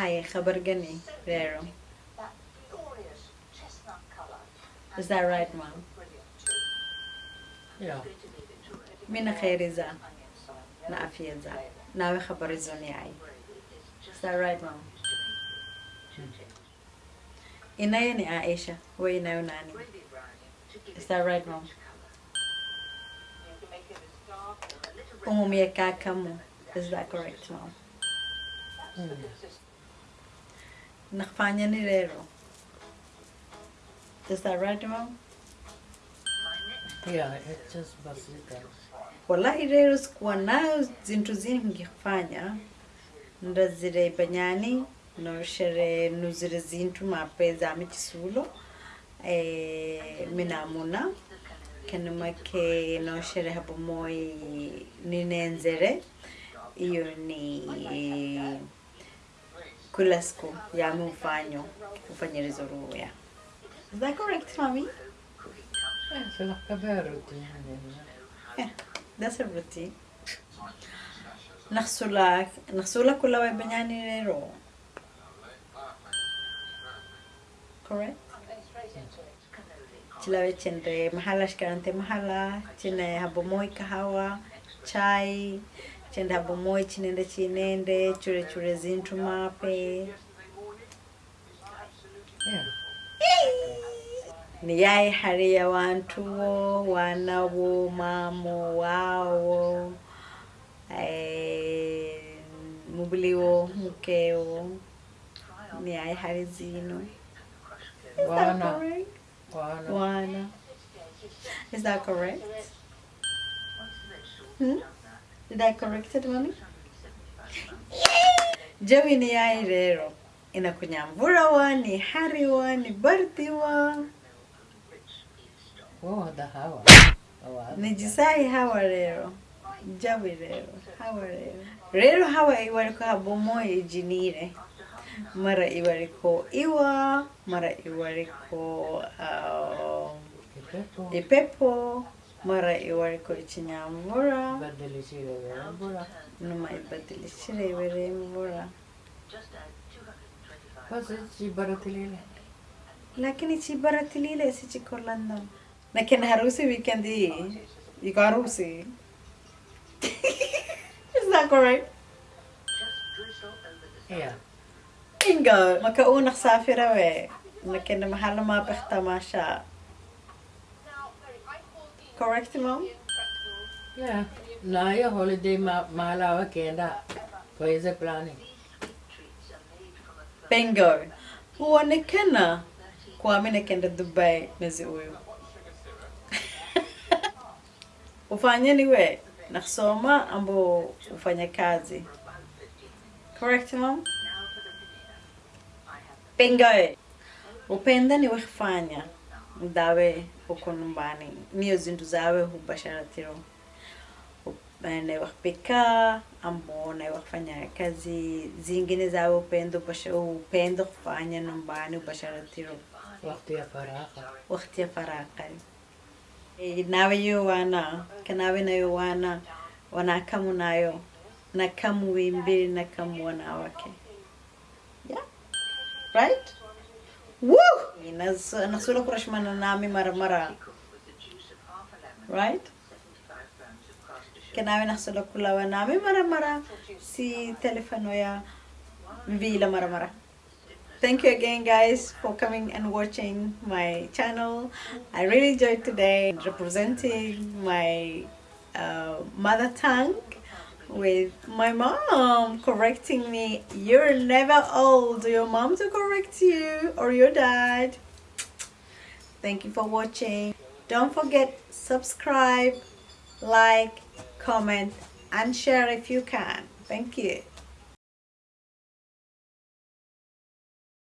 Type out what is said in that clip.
Hi, خبر gani, Rero. That glorious chestnut colour. Is that right, mom? Brilliant too. Yeah. Mina khairiza na afya za. Nawe habari zoni ai. Is that right, mom? Inayo ni Aisha. Wewe inayo nani? Is that right, mom? Umumia kakamu. Is that correct, mom? Mm. Nakfanya ni Rero. Is that right, mom? Yeah, it's just basika. wallahi rero sikuwa nayo zintu zingi kufanya ndazire banyani noshere nuzire zintu mapeza zame kisulo eh, minamuna kenumake noshere hapo moi ninenzere iyo ni kula siku yame ufanyo ufanyirizo ruya Is that correct, mommy? a bad routine. Yeah, that's a routine. Nakhsula, nakhsula kula wa banyani rero. Correct? Chilawe chende mahala shikarante mahala, chine habomoi kahawa, chai, chende bomoi chinende chinende, chure chure zintu mape. Yeah. Ni yai hari ya wantu wo, wanawo, mamo, wawo eh, mubiliwo, mukeo. Ni yai hari zino. Wana. Wana. Wana. Is that correct? Hmm? Did I correct it, mommy? Joey ni yai rero. inakunyambura wa, ni hari wa, ni bardi wa. Oh, the hawa. Nijisai hawa rero. Jawi rero. Hawa rero. Rero hawa iwariko habomoy ijinire. Mara iwariko iwa, mara iwariko uh, Ipepo. ipepo, مرة إيوار كوريشي نعمورا بدل شيري ورمورا نما يبدل شيري ورمورا بس شي براتليلة لكن شي براتليلة شي كولاندا لكن هروسي ويكندي يقاروسي Is that correct? Yeah. Ingo, maka unang safira لكن Nakin na mahalo mga pagtamasya. Correct, Mom? Yeah. Now your holiday ma malawa kenda. Where's the planning? Bingo. Uonekana kuami nakenda Dubai mwezi huyu. Ufanya niwe na kusoma ambo ufanya kazi. Correct, Mom? Bingo. Upenda niwe kufanya. Dawe huko nyumbani. Niyo zindu zawe hubasharatiro. ambo na wakfanya kazi zingine zawe upendo upendo kufanya nyumbani ubasharatiro Wakati ya faraka. wakati ya faraka Eh, nawe yo wana kanawe nayo wana wanakamu nayo nakamu wimbili nakamu wanawake yeah right Woo! Nas- nasula kurashmana nami mara mara. Right? Kanawe nasula kulawa nami mara mara. Si telefono ya vila mara mara. Thank you again, guys, for coming and watching my channel. I really enjoyed today representing my uh, mother tongue with my mom correcting me. You're never old. Your mom to correct you or your dad. Thank you for watching. Don't forget subscribe, like, comment, and share if you can. Thank you.